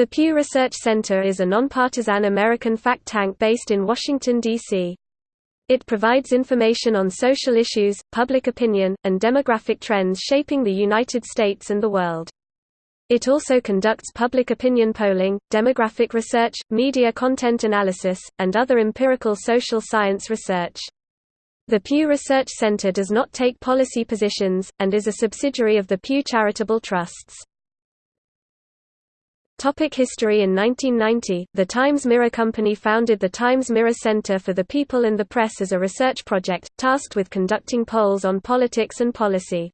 The Pew Research Center is a nonpartisan American fact tank based in Washington, D.C. It provides information on social issues, public opinion, and demographic trends shaping the United States and the world. It also conducts public opinion polling, demographic research, media content analysis, and other empirical social science research. The Pew Research Center does not take policy positions, and is a subsidiary of the Pew Charitable Trusts. Topic history In 1990, the Times Mirror Company founded the Times Mirror Center for the People and the Press as a research project, tasked with conducting polls on politics and policy.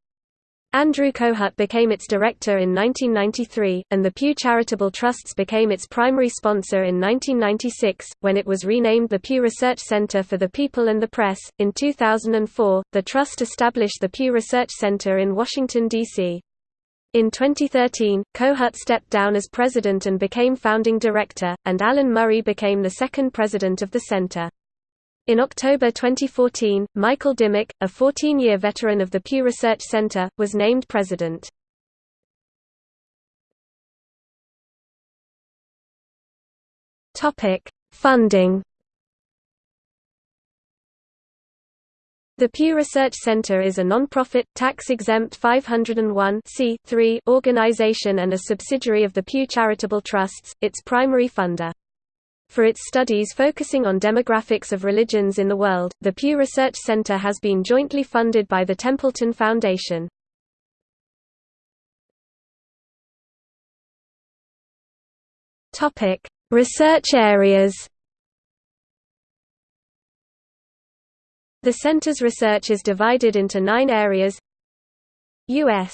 Andrew Kohut became its director in 1993, and the Pew Charitable Trusts became its primary sponsor in 1996, when it was renamed the Pew Research Center for the People and the Press. In 2004, the Trust established the Pew Research Center in Washington, D.C. In 2013, Kohut stepped down as president and became founding director, and Alan Murray became the second president of the center. In October 2014, Michael Dimock, a 14-year veteran of the Pew Research Center, was named president. Funding The Pew Research Center is a non-profit, tax-exempt 501 organization and a subsidiary of the Pew Charitable Trusts, its primary funder. For its studies focusing on demographics of religions in the world, the Pew Research Center has been jointly funded by the Templeton Foundation. Research areas The center's research is divided into nine areas U.S.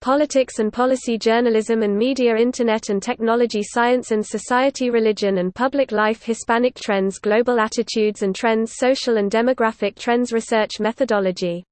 Politics and policy journalism and media Internet and technology science and society religion and public life Hispanic trends global attitudes and trends social and demographic trends research methodology